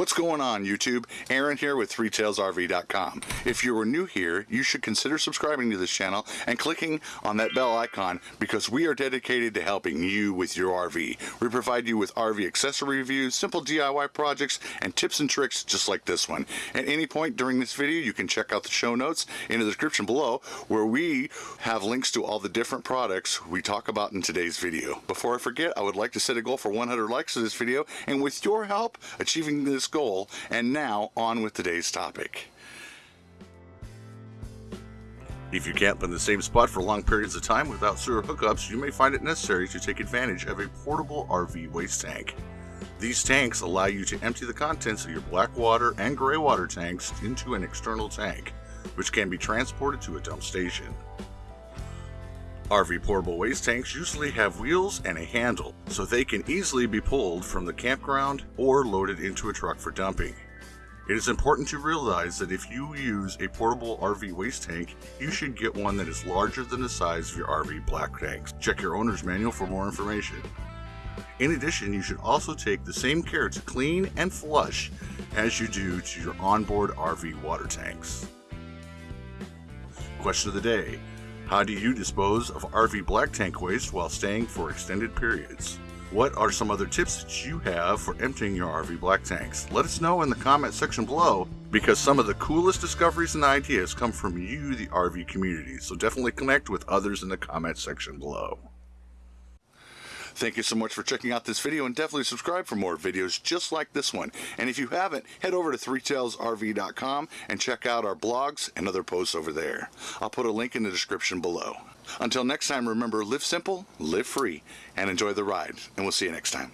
What's going on YouTube? Aaron here with ThreeTailsRV.com. If you are new here, you should consider subscribing to this channel and clicking on that bell icon because we are dedicated to helping you with your RV. We provide you with RV accessory reviews, simple DIY projects, and tips and tricks just like this one. At any point during this video, you can check out the show notes in the description below where we have links to all the different products we talk about in today's video. Before I forget, I would like to set a goal for 100 likes to this video, and with your help, achieving this goal. And now, on with today's topic. If you camp in the same spot for long periods of time without sewer hookups, you may find it necessary to take advantage of a portable RV waste tank. These tanks allow you to empty the contents of your black water and gray water tanks into an external tank, which can be transported to a dump station. RV portable waste tanks usually have wheels and a handle, so they can easily be pulled from the campground or loaded into a truck for dumping. It is important to realize that if you use a portable RV waste tank, you should get one that is larger than the size of your RV black tanks. Check your owner's manual for more information. In addition, you should also take the same care to clean and flush as you do to your onboard RV water tanks. Question of the day how do you dispose of RV black tank waste while staying for extended periods? What are some other tips that you have for emptying your RV black tanks? Let us know in the comment section below because some of the coolest discoveries and ideas come from you, the RV community. So definitely connect with others in the comment section below. Thank you so much for checking out this video and definitely subscribe for more videos just like this one. And if you haven't, head over to threetailsrv.com and check out our blogs and other posts over there. I'll put a link in the description below. Until next time, remember, live simple, live free, and enjoy the ride. And we'll see you next time.